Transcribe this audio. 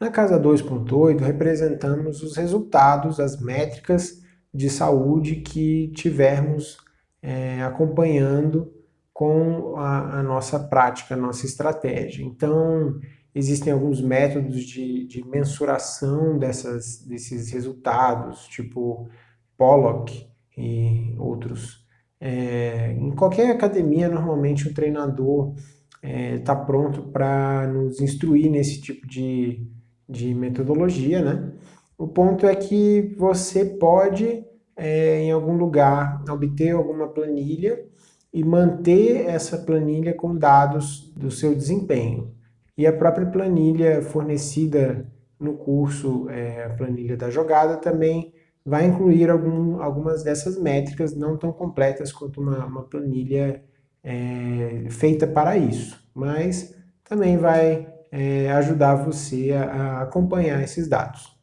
Na casa 2.8, representamos os resultados, as métricas de saúde que tivermos é, acompanhando com a, a, nossa prática, a nossa estratégia. Então, existem alguns métodos de, de mensuração dessas, desses resultados, tipo Pollock e outros. É, em qualquer academia, normalmente o treinador está é, tá pronto para nos instruir nesse tipo de, de metodologia, né? O ponto é que você pode, é, em algum lugar, obter alguma planilha e manter essa planilha com dados do seu desempenho. E a própria planilha fornecida no curso, é, a planilha da jogada, também vai incluir algum, algumas dessas métricas não tão completas quanto uma, uma planilha é, feita para isso, mas também vai é, ajudar você a, a acompanhar esses dados.